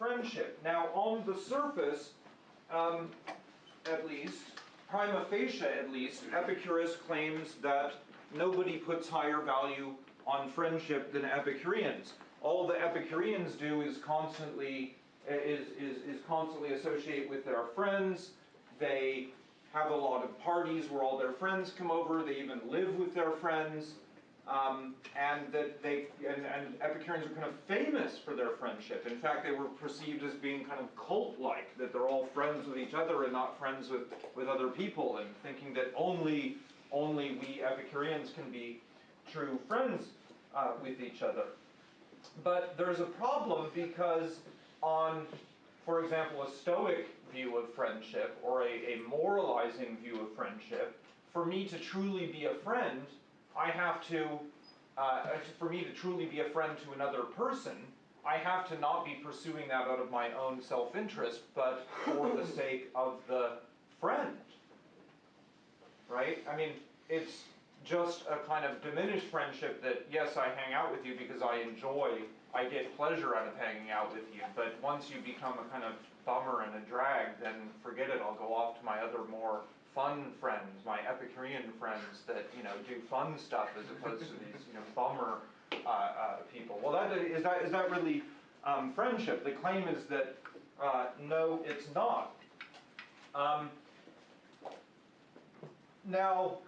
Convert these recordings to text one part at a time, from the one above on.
friendship. Now, on the surface, um, at least, prima facie at least, Epicurus claims that nobody puts higher value on friendship than Epicureans. All the Epicureans do is constantly is, is, is constantly associate with their friends. They have a lot of parties where all their friends come over. They even live with their friends. Um, and that they and, and, Epicureans are kind of famous for their friendship. In fact, they were perceived as being kind of cult-like, that they're all friends with each other and not friends with, with other people, and thinking that only only we Epicureans can be true friends uh, with each other. But there's a problem because on, for example, a Stoic view of friendship or a, a moralizing view of friendship, for me to truly be a friend, I have to, uh, for me to truly be a friend to another person, I have to not be pursuing that out of my own self-interest, but for the sake of the friend. Right? I mean, it's just a kind of diminished friendship that, yes, I hang out with you because I enjoy, I get pleasure out of hanging out with you, but once you become a kind of bummer and a drag, then forget it, I'll go off to my other more fun friends, my Epicurean friends that you know do fun stuff as opposed to these you know bummer uh, uh, people. Well, that is that is that really um, friendship? The claim is that uh, no, it's not. Um, now,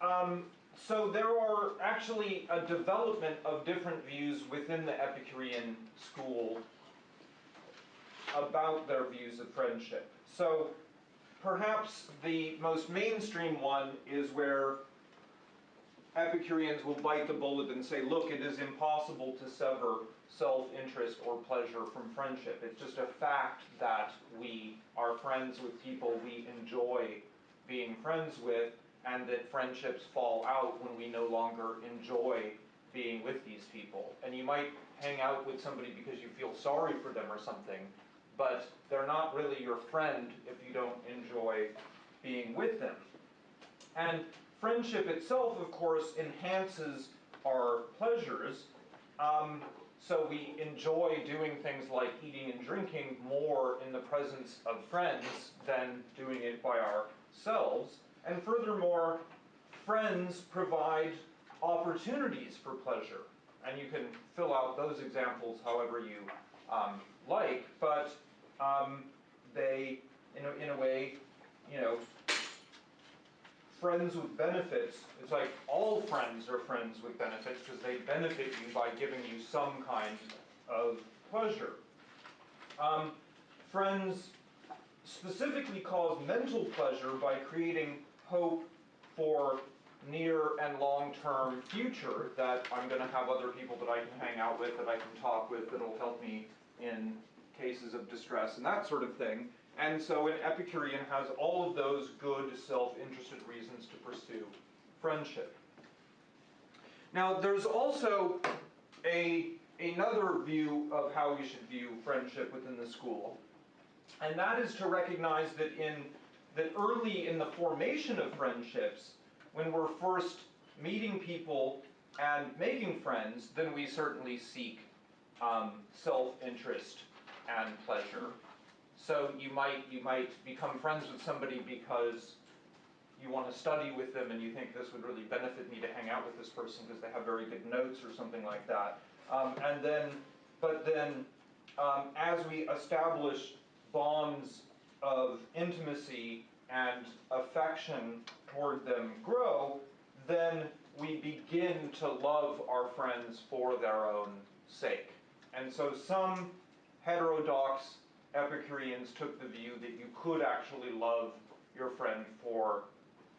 um, so there are actually a development of different views within the Epicurean school about their views of friendship. So Perhaps the most mainstream one is where Epicureans will bite the bullet and say, look, it is impossible to sever self-interest or pleasure from friendship. It's just a fact that we are friends with people we enjoy being friends with, and that friendships fall out when we no longer enjoy being with these people. And you might hang out with somebody because you feel sorry for them or something, but they're not really your friend if you don't enjoy being with them. And friendship itself, of course, enhances our pleasures. Um, so we enjoy doing things like eating and drinking more in the presence of friends than doing it by ourselves. And furthermore, friends provide opportunities for pleasure. And you can fill out those examples however you um, like, but um, they, in a, in a way, you know, friends with benefits, it's like all friends are friends with benefits because they benefit you by giving you some kind of pleasure. Um, friends specifically cause mental pleasure by creating hope for near and long-term future that I'm going to have other people that I can hang out with, that I can talk with, that'll help me of distress and that sort of thing. And so an Epicurean has all of those good self-interested reasons to pursue friendship. Now there's also a, another view of how we should view friendship within the school. And that is to recognize that in that early in the formation of friendships, when we're first meeting people and making friends, then we certainly seek um, self-interest and pleasure. So you might, you might become friends with somebody because you want to study with them and you think this would really benefit me to hang out with this person because they have very good notes or something like that. Um, and then, but then um, as we establish bonds of intimacy and affection toward them grow, then we begin to love our friends for their own sake. And so some heterodox Epicureans took the view that you could actually love your friend for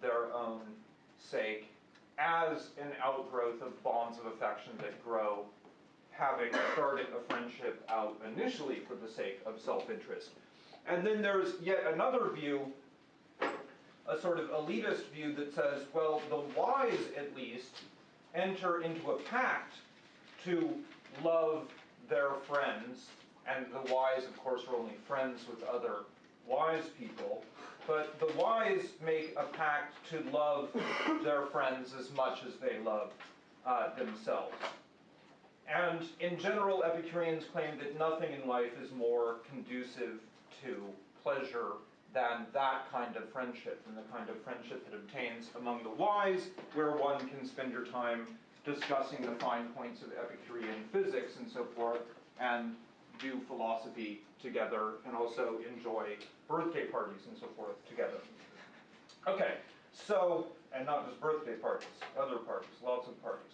their own sake as an outgrowth of bonds of affection that grow, having started a friendship out initially for the sake of self-interest. And then there's yet another view, a sort of elitist view that says, well, the wise at least enter into a pact to love their friends and the wise, of course, are only friends with other wise people. But the wise make a pact to love their friends as much as they love uh, themselves. And in general, Epicureans claim that nothing in life is more conducive to pleasure than that kind of friendship, and the kind of friendship that obtains among the wise, where one can spend your time discussing the fine points of Epicurean physics and so forth, and do philosophy together, and also enjoy birthday parties and so forth together. Okay, so, and not just birthday parties, other parties, lots of parties.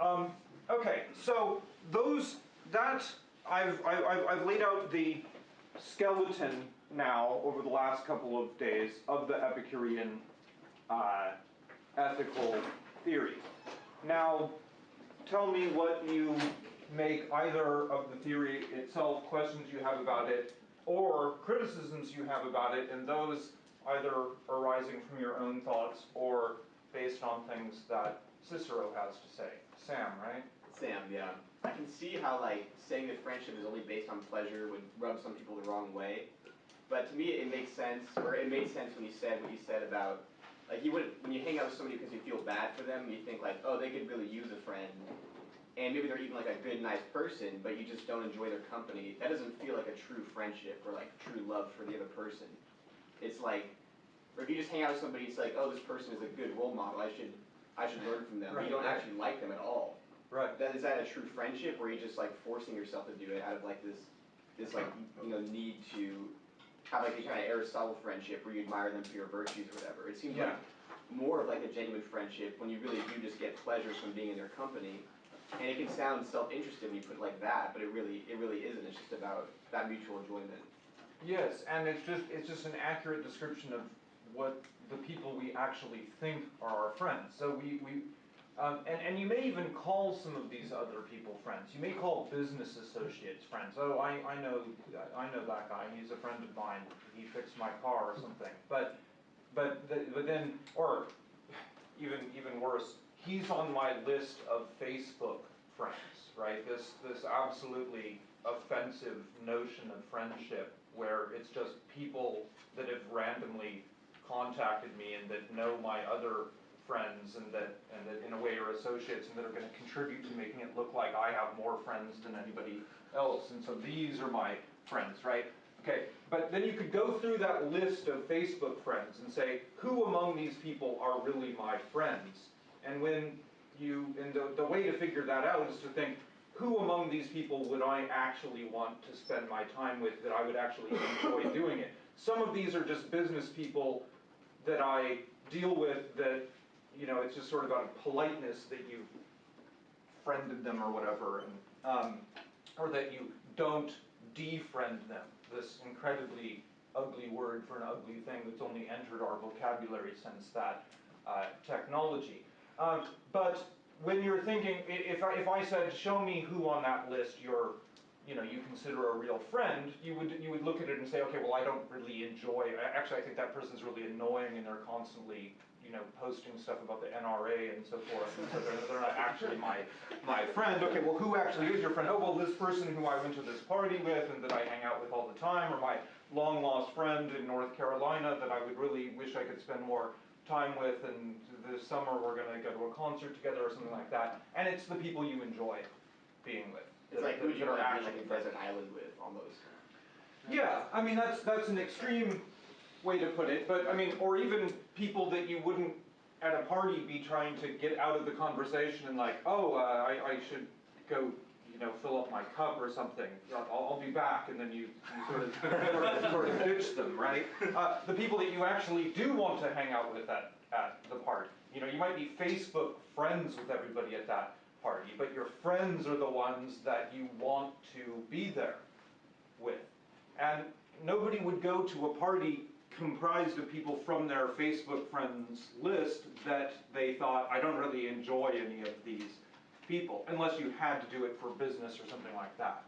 Um, okay, so those, that, I've, I've, I've laid out the skeleton now over the last couple of days of the Epicurean uh, ethical theory. Now, tell me what you make either of the theory itself, questions you have about it, or criticisms you have about it, and those either arising from your own thoughts or based on things that Cicero has to say. Sam, right? Sam, yeah. I can see how like saying that friendship is only based on pleasure would rub some people the wrong way. But to me, it makes sense, or it made sense when you said what you said about, like you would when you hang out with somebody because you feel bad for them, you think like, oh, they could really use a friend, and maybe they're even like a good, nice person, but you just don't enjoy their company. That doesn't feel like a true friendship or like true love for the other person. It's like, or if you just hang out with somebody, it's like, oh, this person is a good role model. I should, I should learn from them. But you don't right. actually like them at all. Right. That is that a true friendship, or are you just like forcing yourself to do it out of like this, this like you know need to have like a kind of Aristotle friendship where you admire them for your virtues or whatever? It seems Yeah. like more of like a genuine friendship when you really do just get pleasure from being in their company. And it can sound self-interested when you put it like that, but it really, it really isn't. It's just about that mutual enjoyment. Yes, and it's just it's just an accurate description of what the people we actually think are our friends. So we, we um, and, and you may even call some of these other people friends. You may call business associates friends. Oh, I, I know I know that guy. He's a friend of mine. He fixed my car or something. But but the, but then or even even worse, he's on my list of Facebook friends. Right? This this absolutely offensive notion of friendship where it's just people that have randomly contacted me and that know my other friends and that and that in a way are associates and that are going to contribute to making it look like I have more friends than anybody else and so these are my friends right okay but then you could go through that list of Facebook friends and say who among these people are really my friends and when you and the, the way to figure that out is to think who among these people would I actually want to spend my time with that I would actually enjoy doing it some of these are just business people that I deal with that, you know, it's just sort of out of politeness that you've friended them or whatever, and, um, or that you don't defriend them. This incredibly ugly word for an ugly thing that's only entered our vocabulary since that uh, technology. Um, but when you're thinking, if I, if I said, show me who on that list you're you know, you consider a real friend, you would you would look at it and say, okay, well, I don't really enjoy. Actually, I think that person's really annoying, and they're constantly, you know, posting stuff about the NRA and so forth, and so they're, they're not actually my my friend. Okay, well, who actually is your friend? Oh, well, this person who I went to this party with, and that I hang out with all the time, or my long lost friend in North Carolina that I would really wish I could spend more time with, and this summer we're going to go to a concert together or something like that. And it's the people you enjoy being with. It's that- like who you are want to be like actually a friends. desert island with, almost. Yeah, I mean, that's, that's an extreme way to put it, but I mean, or even people that you wouldn't at a party be trying to get out of the conversation and like, oh, uh, I, I should go, know, fill up my cup or something. I'll, I'll be back, and then you, you sort of, sort of, sort of ditch them, right? Uh, the people that you actually do want to hang out with at, at the party. You know, you might be Facebook friends with everybody at that party, but your friends are the ones that you want to be there with. And nobody would go to a party comprised of people from their Facebook friends list that they thought, I don't really enjoy any of these people, unless you had to do it for business or something like that.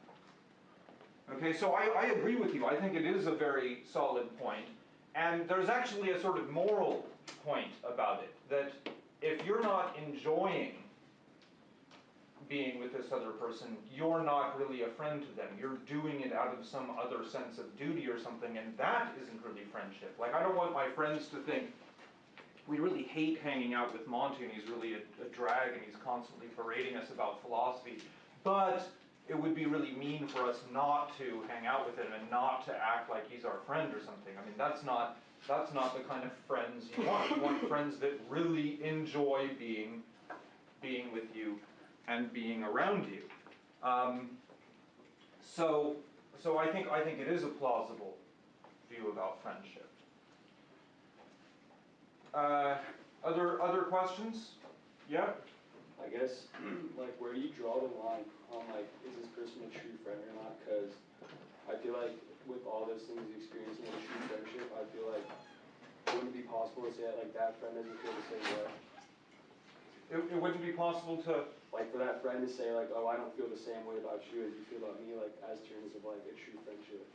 Okay, so I, I agree with you. I think it is a very solid point. And there's actually a sort of moral point about it that if you're not enjoying being with this other person, you're not really a friend to them. You're doing it out of some other sense of duty or something, and that isn't really friendship. Like, I don't want my friends to think, we really hate hanging out with Monty, and he's really a, a drag, and he's constantly berating us about philosophy. but it would be really mean for us not to hang out with him and not to act like he's our friend or something. I mean, that's not, that's not the kind of friends you want. You want friends that really enjoy being, being with you and being around you. Um, so, so I think, I think it is a plausible view about friendship. Uh, other, other questions? Yeah? I guess, like, where do you draw the line on, like, is this person a true friend or not? Because I feel like with all those things you experience in a true friendship, I feel like it wouldn't be possible to say that, like, that friend doesn't feel the same way. It, it wouldn't be possible to, Like, for that friend to say, like, oh, I don't feel the same way about you as you feel about me, like, as terms of, like, a true friendship.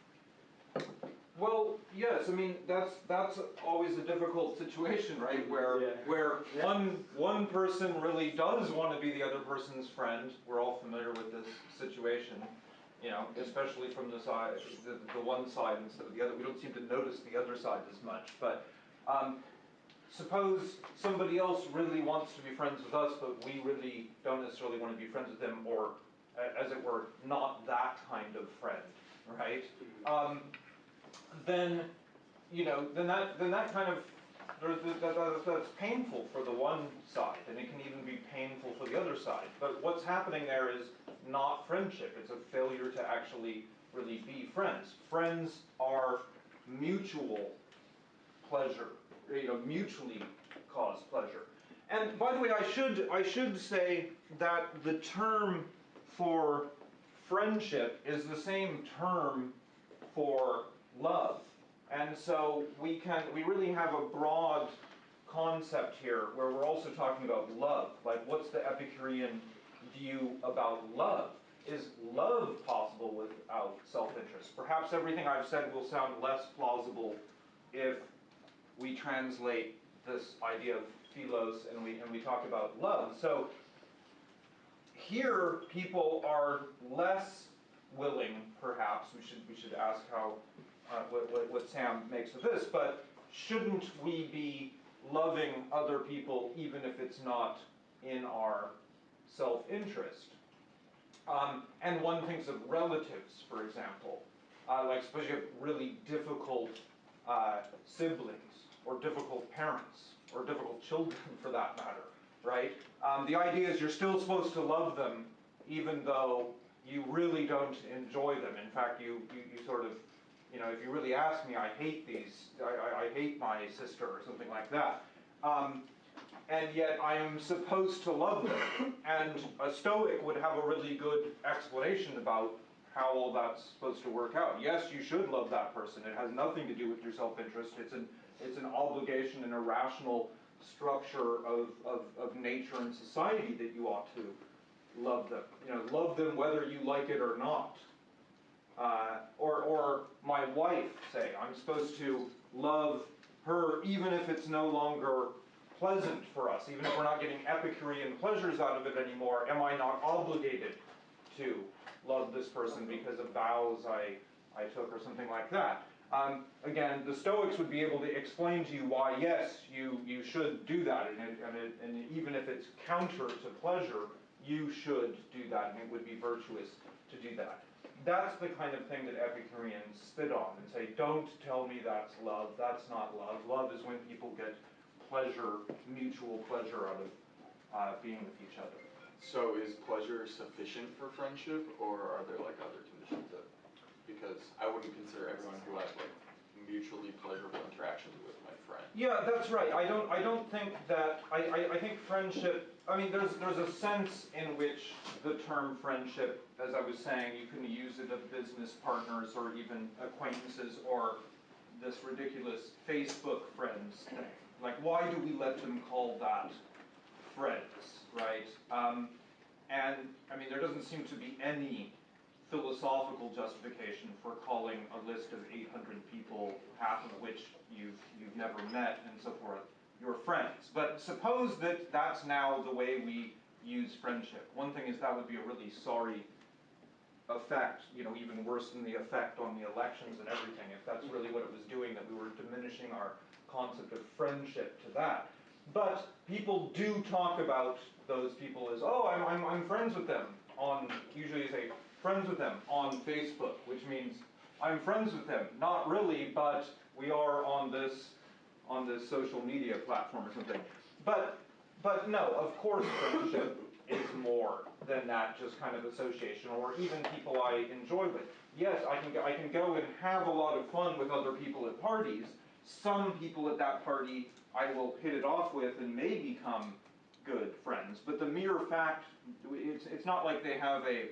Well, yes, I mean, that's, that's always a difficult situation, right? Where, Yeah. where one, one person really does want to be the other person's friend. We're all familiar with this situation, you know, especially from the side, the, the one side instead of the other. We don't seem to notice the other side as much, but, um, suppose somebody else really wants to be friends with us, but we really don't necessarily want to be friends with them, or, as it were, not that kind of friend, right? Um, then, you know, then that, then that kind of, that's painful for the one side, and it can even be painful for the other side. But what's happening there is not friendship, it's a failure to actually really be friends. Friends are mutual pleasure, you know, mutually caused pleasure. And by the way, I should, I should say that the term for friendship is the same term for love. And so we can, we really have a broad concept here where we're also talking about love. Like, what's the Epicurean view about love? Is love possible without self interest? Perhaps everything I've said will sound less plausible if we translate this idea of philos and we, and we talk about love. So here, people are less willing, perhaps, we should, we should ask how, uh, what, what, what Sam makes of this, but shouldn't we be loving other people even if it's not in our self-interest? Um, and one thinks of relatives, for example. Uh, like suppose you have really difficult uh, siblings, or difficult parents, or difficult children for that matter, right? Um, the idea is you're still supposed to love them even though you really don't enjoy them. In fact, you, you, you sort of, you know, if you really ask me, I hate these, I, I, I hate my sister, or something like that. Um, and yet I am supposed to love them. And a Stoic would have a really good explanation about how all that's supposed to work out. Yes, you should love that person. It has nothing to do with your self-interest. It's an, it's an obligation and a rational structure of, of, of nature and society that you ought to love them. You know, love them whether you like it or not. Uh, or, or my wife, say, I'm supposed to love her even if it's no longer pleasant for us, even if we're not getting Epicurean pleasures out of it anymore, am I not obligated to love this person because of vows I, I took or something like that? Um, again, the Stoics would be able to explain to you why, yes, you, you should do that, and, it, and, it, and even if it's counter to pleasure, you should do that, and it would be virtuous to do that. That's the kind of thing that Epicureans spit on and say, don't tell me that's love, that's not love. Love is when people get pleasure, mutual pleasure out of uh, being with each other. So is pleasure sufficient for friendship, or are there like other conditions that, because I wouldn't consider everyone who has like mutually pleasurable interactions with my friend. Yeah, that's right. I don't. I don't think that. I, I, I think friendship. I mean, there's there's a sense in which the term friendship, as I was saying, you can use it of business partners or even acquaintances or this ridiculous Facebook friends thing. Like, why do we let them call that friends, right? Um, and I mean, there doesn't seem to be any philosophical justification for calling a list of 800 people, half of which you've, you've never met and so forth, your friends. But suppose that that's now the way we use friendship. One thing is that would be a really sorry effect, you know, even worse than the effect on the elections and everything, if that's really what it was doing, that we were diminishing our concept of friendship to that. But people do talk about those people as, oh, I'm, I'm, I'm friends with them. on, usually you say, friends with them on Facebook, which means I'm friends with them. Not really, but we are on this, on the social media platform or something. But, but no, of course friendship is more than that just kind of association, or even people I enjoy with. Yes, I can, go- I can go and have a lot of fun with other people at parties. Some people at that party I will hit it off with and may become good friends. But the mere fact, it's, it's not like they have a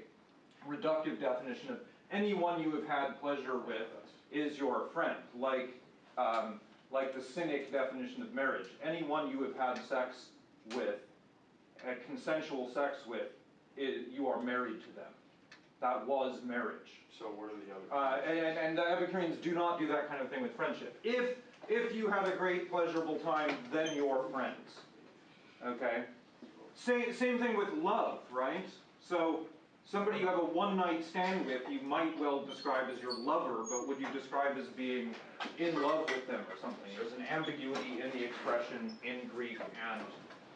reductive definition of anyone you have had pleasure with is your friend. Like, um, like the cynic definition of marriage. Anyone you have had sex with, consensual sex with, i you are married to them. That was marriage. So what are the other? Uh, and, and the Epicureans do not do that kind of thing with friendship. If, if you had a great pleasurable time, then you're friends. Okay? Same, same thing with love, right? So, somebody you have a one night stand with, you might well describe as your lover, but would you describe as being in love with them or something? There's an ambiguity in the expression in Greek and,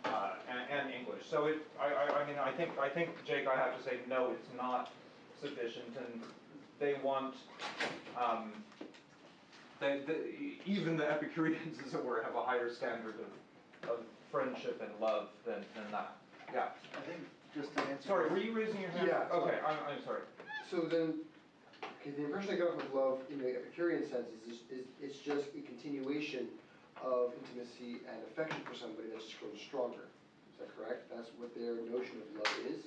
uh, and, and English. So it, I, I, I mean, I think, I think, Jake, I have to say, no, it's not sufficient, and they want, um, they, the, even the Epicureans, as it were, have a higher standard of, of friendship and love than, than that. Yeah. I think, just to answer. Sorry, were you raising your hand? Yeah, Okay, I'm, I'm sorry. So then, okay, the impression I got with love in the Epicurean sense is, is, it's just a continuation of intimacy and affection for somebody that just grows stronger. Is that correct? That's what their notion of love is?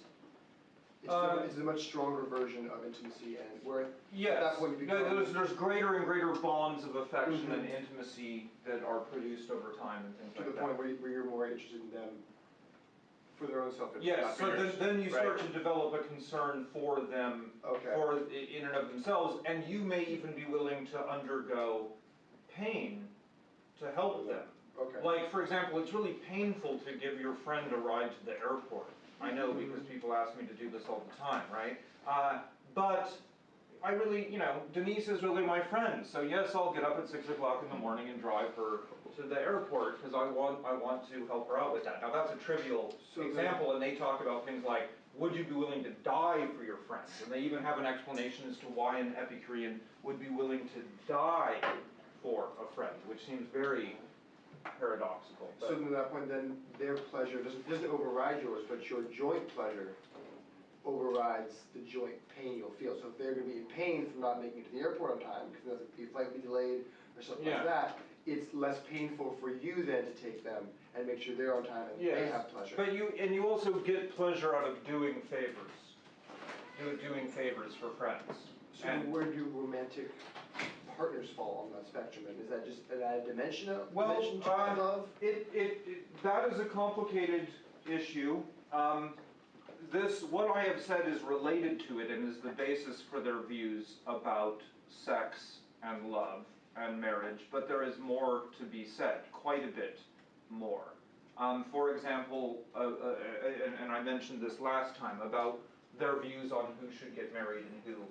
It's, Uh, a, it's a much stronger version of intimacy and where, Yes, that point you No, become- there's, there's greater and greater bonds of affection and Mhm. intimacy that are produced over time and things to like the that. point where, you- where you're more interested in them for their own self-interest. Yes, not so then, theirs. then you start Right. to develop a concern for them, Okay, for, i- in and of themselves, and you may even be willing to undergo pain to help them. okay. Like, for example, it's really painful to give your friend a ride to the airport. I know because people ask me to do this all the time, right? Uh, but I really, you know, Denise is really my friend, so yes, I'll get up at six o'clock in the morning and drive her to the airport because I want, I want to help her out with that. Now, that's a trivial So then- example, and they talk about things like, would you be willing to die for your friends? And they even have an explanation as to why an Epicurean would be willing to die for a friend, which seems very paradoxical. but- So then at that point, then their pleasure doesn't, doesn't override yours, but your joint pleasure overrides the joint pain you'll feel. So if they're gonna be in pain from not making it to the airport on time, because the flight will be delayed or something Yeah. like that, it's less painful for you then to take them and make sure they're on time and they Yes. have pleasure. But you, and you also get pleasure out of doing favors. Do, doing favors for friends. So and- where do romantic partners fall on that spectrum? And is that just an added dimension of, Well, dimension to uh, love? It, it, it, that is a complicated issue. Um, this, what I have said is related to it and is the basis for their views about sex and love and marriage, but there is more to be said, quite a bit more. Um, for example, uh, uh, uh, and, and I mentioned this last time about their views on who should get married and who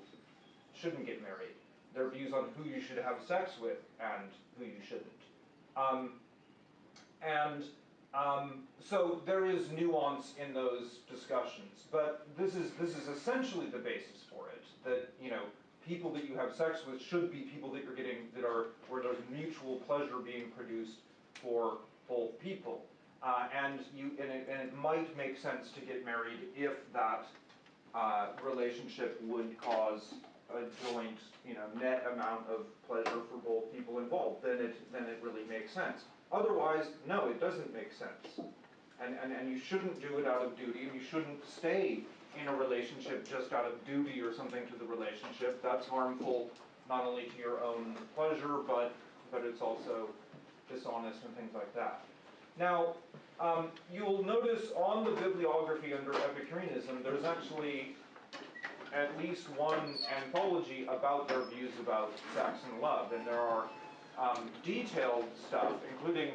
shouldn't get married. Their views on who you should have sex with and who you shouldn't. Um, and um, so there is nuance in those discussions, but this is this is essentially the basis for it. That you know, people that you have sex with should be people that you're getting that are where there's mutual pleasure being produced for both people. Uh, and you and it, and it might make sense to get married if that uh, relationship would cause a joint, you know, net amount of pleasure for both people involved. Then it then it really makes sense. Otherwise, no, it doesn't make sense. And, and, and you shouldn't do it out of duty, and you shouldn't stay in a relationship just out of duty or something to the relationship. That's harmful not only to your own pleasure, but, but it's also dishonest and things like that. Now, um, you'll notice on the bibliography under Epicureanism, there's actually at least one anthology about their views about sex and love, and there are um, detailed stuff, including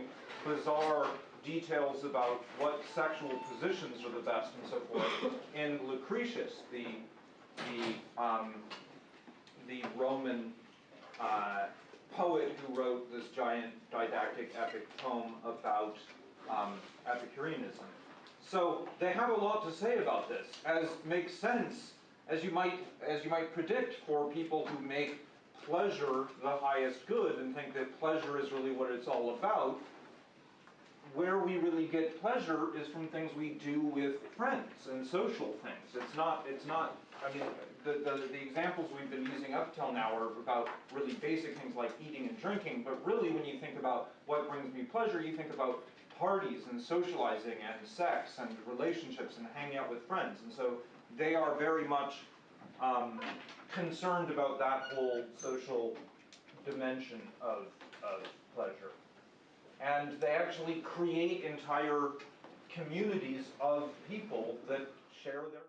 bizarre details about what sexual positions are the best and so forth, in Lucretius, the the um, the Roman uh, poet who wrote this giant didactic epic tome about um, Epicureanism. So they have a lot to say about this, as makes sense, as you might, as you might predict for people who make pleasure the highest good and think that pleasure is really what it's all about. We really get pleasure is from things we do with friends and social things. It's not, it's not, I mean, the, the, the examples we've been using up till now are about really basic things like eating and drinking, but really when you think about what brings me pleasure, you think about parties and socializing and sex and relationships and hanging out with friends. And so they are very much um, concerned about that whole social dimension of, of pleasure. And they actually create entire communities of people that share their